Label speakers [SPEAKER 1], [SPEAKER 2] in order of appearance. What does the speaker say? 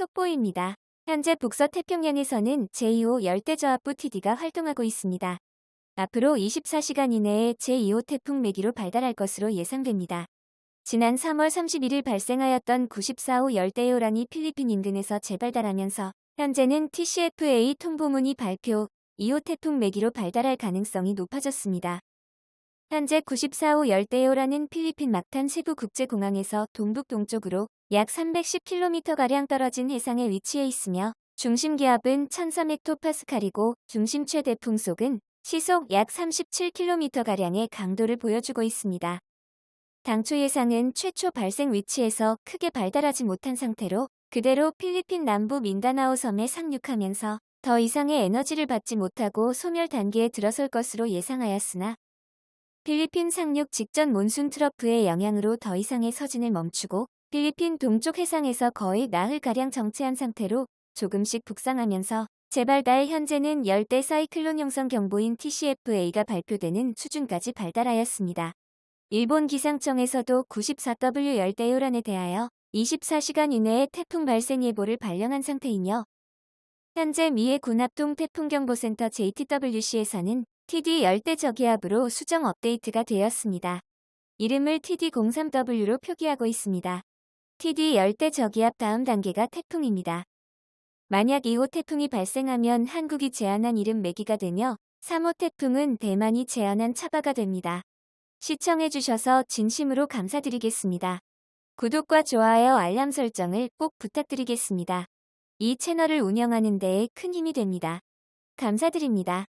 [SPEAKER 1] 속보입니다. 현재 북서 태평양에서는 제2호 열대저압부 TD가 활동하고 있습니다. 앞으로 24시간 이내에 제2호 태풍 매기로 발달할 것으로 예상됩니다. 지난 3월 31일 발생하였던 94호 열대요란이 필리핀 인근에서 재발달하면서 현재는 TCFA 통보문이 발표 2호 태풍 매기로 발달할 가능성이 높아졌습니다. 현재 94호 열대요란은 필리핀 막탄 세부 국제공항에서 동북동쪽으로 약 310km가량 떨어진 해상에 위치해 있으며 중심 기압은 1300헥토파스칼이고 중심 최대 풍속은 시속 약 37km가량의 강도를 보여주고 있습니다. 당초 예상은 최초 발생 위치에서 크게 발달하지 못한 상태로 그대로 필리핀 남부 민다나오 섬에 상륙하면서 더 이상의 에너지를 받지 못하고 소멸 단계에 들어설 것으로 예상하였으나 필리핀 상륙 직전 몬순 트러프의 영향으로 더 이상의 서진을 멈추고 필리핀 동쪽 해상에서 거의 나흘가량 정체한 상태로 조금씩 북상하면서 재발달 현재는 열대 사이클론 형성 경보인 TCFA가 발표되는 수준까지 발달하였습니다. 일본 기상청에서도 94W 열대 요란에 대하여 24시간 이내에 태풍 발생 예보를 발령한 상태이며 현재 미해 군합동 태풍경보센터 JTWC에서는 TD 열대 저기압으로 수정 업데이트가 되었습니다. 이름을 TD03W로 표기하고 있습니다. TD 열대 저기압 다음 단계가 태풍입니다. 만약 2호 태풍이 발생하면 한국이 제안한 이름 매기가 되며 3호 태풍은 대만이 제안한 차바가 됩니다. 시청해주셔서 진심으로 감사드리겠습니다. 구독과 좋아요 알람 설정을 꼭 부탁드리겠습니다. 이 채널을 운영하는 데에 큰 힘이 됩니다. 감사드립니다.